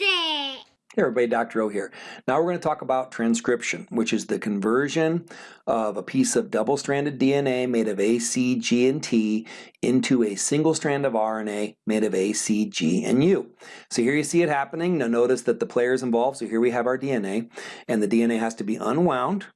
It. Hey everybody, Dr. O here. Now we're going to talk about transcription, which is the conversion of a piece of double-stranded DNA made of A, C, G, and T into a single strand of RNA made of A, C, G, and U. So here you see it happening. Now notice that the player is involved. So here we have our DNA, and the DNA has to be unwound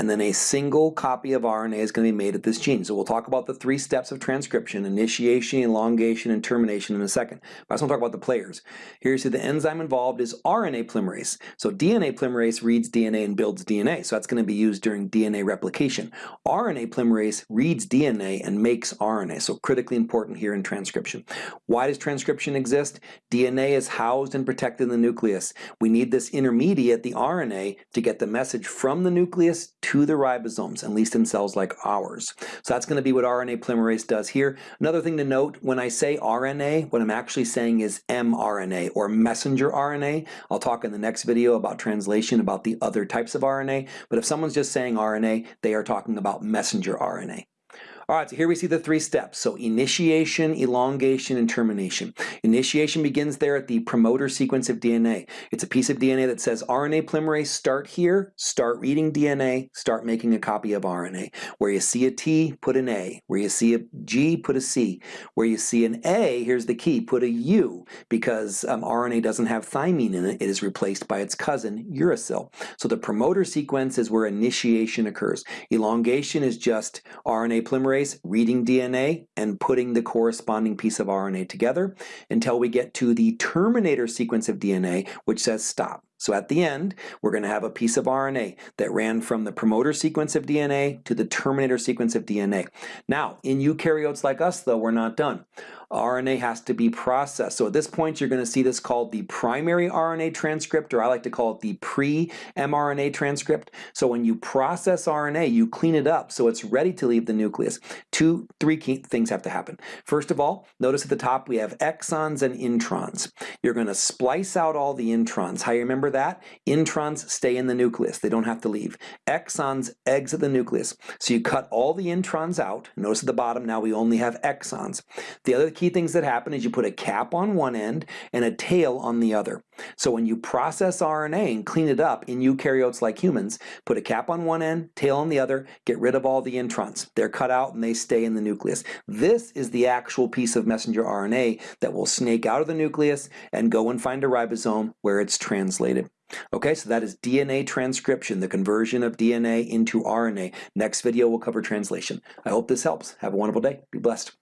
and then a single copy of RNA is going to be made at this gene. So we'll talk about the three steps of transcription, initiation, elongation, and termination in a second. But I just want to talk about the players. Here you see the enzyme involved is RNA polymerase. So DNA polymerase reads DNA and builds DNA. So that's going to be used during DNA replication. RNA polymerase reads DNA and makes RNA. So critically important here in transcription. Why does transcription exist? DNA is housed and protected in the nucleus. We need this intermediate, the RNA, to get the message from the nucleus to to the ribosomes, at least in cells like ours. So that's going to be what RNA polymerase does here. Another thing to note, when I say RNA, what I'm actually saying is mRNA or messenger RNA. I'll talk in the next video about translation about the other types of RNA, but if someone's just saying RNA, they are talking about messenger RNA. All right, so here we see the three steps. So initiation, elongation, and termination. Initiation begins there at the promoter sequence of DNA. It's a piece of DNA that says RNA polymerase start here, start reading DNA, start making a copy of RNA. Where you see a T, put an A. Where you see a G, put a C. Where you see an A, here's the key, put a U, because um, RNA doesn't have thymine in it, it is replaced by its cousin, uracil. So the promoter sequence is where initiation occurs. Elongation is just RNA polymerase reading DNA and putting the corresponding piece of RNA together until we get to the terminator sequence of DNA, which says stop. So at the end, we're going to have a piece of RNA that ran from the promoter sequence of DNA to the terminator sequence of DNA. Now, in eukaryotes like us, though, we're not done. RNA has to be processed. So at this point, you're going to see this called the primary RNA transcript, or I like to call it the pre-mRNA transcript. So when you process RNA, you clean it up so it's ready to leave the nucleus. Two, three key things have to happen. First of all, notice at the top we have exons and introns. You're going to splice out all the introns. How you remember that? Introns stay in the nucleus. They don't have to leave. Exons exit the nucleus. So you cut all the introns out. Notice at the bottom now we only have exons. The other key things that happen is you put a cap on one end and a tail on the other. So when you process RNA and clean it up in eukaryotes like humans, put a cap on one end, tail on the other, get rid of all the introns. They're cut out and they stay in the nucleus. This is the actual piece of messenger RNA that will snake out of the nucleus and go and find a ribosome where it's translated. Okay, so that is DNA transcription, the conversion of DNA into RNA. Next video will cover translation. I hope this helps. Have a wonderful day. Be blessed.